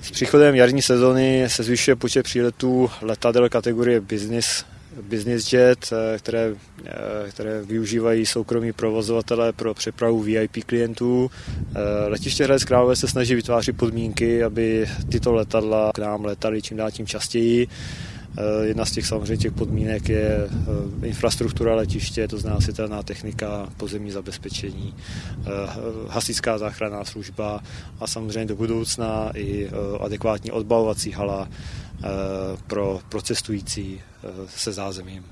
S příchodem jarní sezony se zvyšuje počet příletů letadel kategorie business, business jet, které, které využívají soukromí provozovatelé pro přepravu VIP klientů. Letiště Hradec Králové se snaží vytvářet podmínky, aby tyto letadla k nám letaly čím dál tím častěji. Eh, jedna z těch samozřejmě těch podmínek je eh, infrastruktura letiště, to znamená světelná technika, pozemní zabezpečení, eh, hasičská záchranná služba a samozřejmě do budoucna i adekvátní odbavovací hala pro, pro cestující se zázemím.